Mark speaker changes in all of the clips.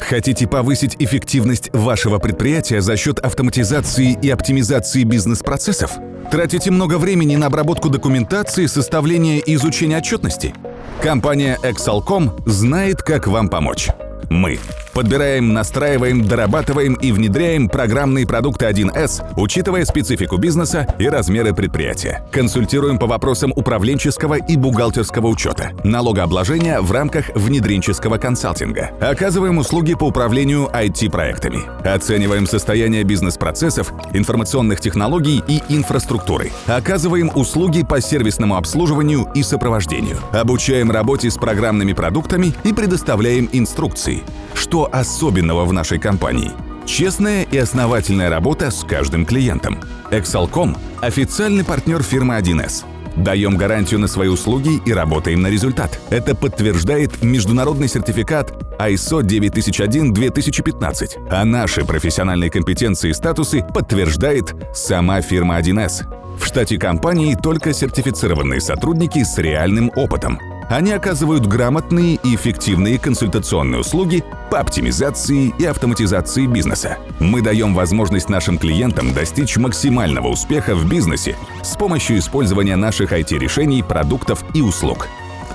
Speaker 1: Хотите повысить эффективность вашего предприятия за счет автоматизации и оптимизации бизнес-процессов? Тратите много времени на обработку документации, составление и изучение отчетности? Компания Excelcom знает, как вам помочь. Мы подбираем, настраиваем, дорабатываем и внедряем программные продукты 1С, учитывая специфику бизнеса и размеры предприятия. Консультируем по вопросам управленческого и бухгалтерского учета, налогообложения в рамках внедренческого консалтинга. Оказываем услуги по управлению IT-проектами. Оцениваем состояние бизнес-процессов, информационных технологий и инфраструктуры. Оказываем услуги по сервисному обслуживанию и сопровождению. Обучаем работе с программными продуктами и предоставляем инструкции. Что особенного в нашей компании? Честная и основательная работа с каждым клиентом. Excelcom – официальный партнер фирмы 1С. Даем гарантию на свои услуги и работаем на результат. Это подтверждает международный сертификат ISO 9001-2015, а наши профессиональные компетенции и статусы подтверждает сама фирма 1С. В штате компании только сертифицированные сотрудники с реальным опытом. Они оказывают грамотные и эффективные консультационные услуги по оптимизации и автоматизации бизнеса. Мы даем возможность нашим клиентам достичь максимального успеха в бизнесе с помощью использования наших IT-решений, продуктов и услуг.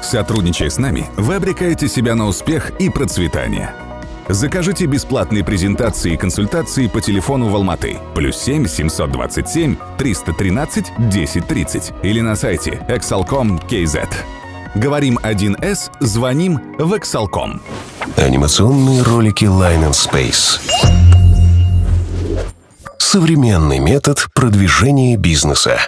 Speaker 1: Сотрудничая с нами, вы обрекаете себя на успех и процветание. Закажите бесплатные презентации и консультации по телефону в Алматы плюс 7 727 313 1030 или на сайте exalcom.kz. Говорим 1С, звоним в Exalcom.
Speaker 2: Анимационные ролики Line and Space. Современный метод продвижения бизнеса.